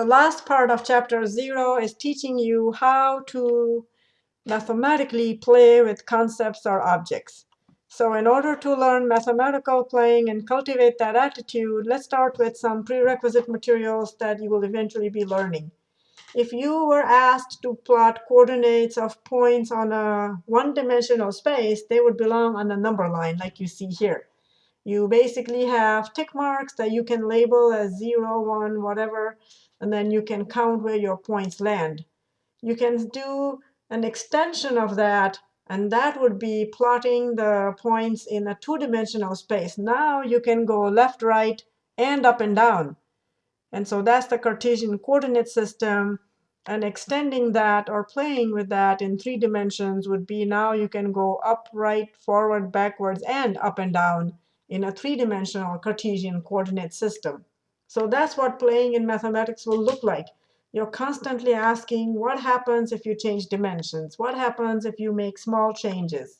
The last part of chapter 0 is teaching you how to mathematically play with concepts or objects. So in order to learn mathematical playing and cultivate that attitude, let's start with some prerequisite materials that you will eventually be learning. If you were asked to plot coordinates of points on a one-dimensional space, they would belong on a number line like you see here. You basically have tick marks that you can label as 0, 1, whatever, and then you can count where your points land. You can do an extension of that and that would be plotting the points in a two-dimensional space. Now you can go left, right, and up and down. And so that's the Cartesian coordinate system. And extending that or playing with that in three dimensions would be now you can go up, right, forward, backwards, and up and down in a three-dimensional Cartesian coordinate system. So that's what playing in mathematics will look like. You're constantly asking, what happens if you change dimensions? What happens if you make small changes?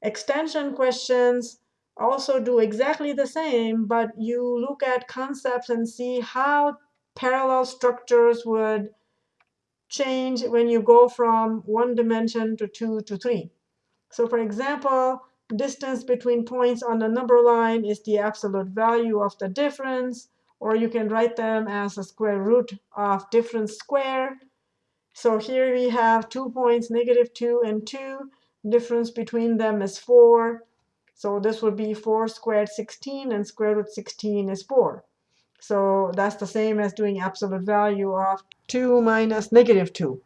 Extension questions also do exactly the same, but you look at concepts and see how parallel structures would change when you go from one dimension to two to three. So for example, distance between points on the number line is the absolute value of the difference or you can write them as a square root of difference square. So here we have two points, negative 2 and 2. Difference between them is 4. So this would be 4 squared 16, and square root 16 is 4. So that's the same as doing absolute value of 2 minus negative 2.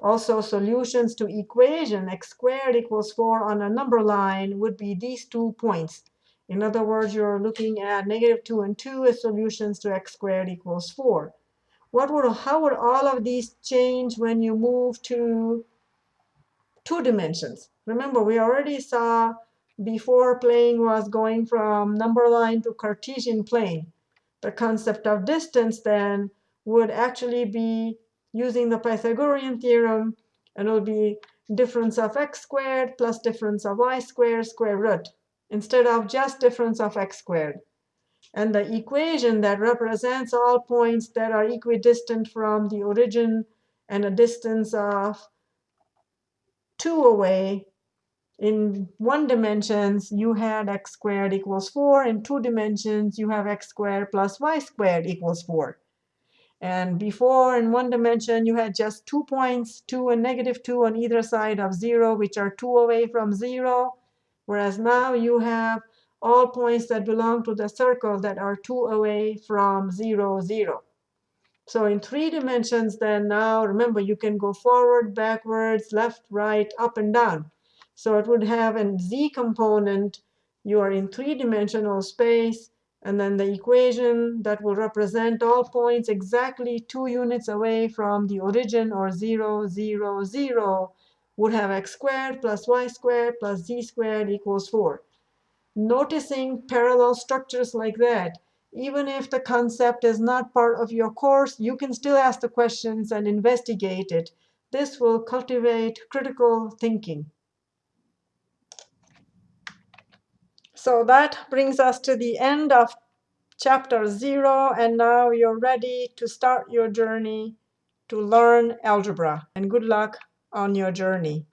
Also, solutions to equation x squared equals 4 on a number line would be these two points. In other words, you're looking at negative 2 and 2 as solutions to x squared equals 4. What would, how would all of these change when you move to two dimensions? Remember, we already saw before playing was going from number line to Cartesian plane. The concept of distance then would actually be using the Pythagorean theorem, and it'll be difference of x squared plus difference of y squared square root instead of just difference of x squared. And the equation that represents all points that are equidistant from the origin and a distance of 2 away, in one dimensions, you had x squared equals 4. In two dimensions, you have x squared plus y squared equals 4. And before, in one dimension, you had just two points, 2 and negative 2 on either side of 0, which are 2 away from 0. Whereas now you have all points that belong to the circle that are 2 away from 0, 0. So in three dimensions, then now, remember, you can go forward, backwards, left, right, up, and down. So it would have a z component. You are in three-dimensional space. And then the equation that will represent all points exactly two units away from the origin, or 0, 0, 0, would have x squared plus y squared plus z squared equals 4. Noticing parallel structures like that, even if the concept is not part of your course, you can still ask the questions and investigate it. This will cultivate critical thinking. So that brings us to the end of chapter 0. And now you're ready to start your journey to learn algebra. And good luck on your journey.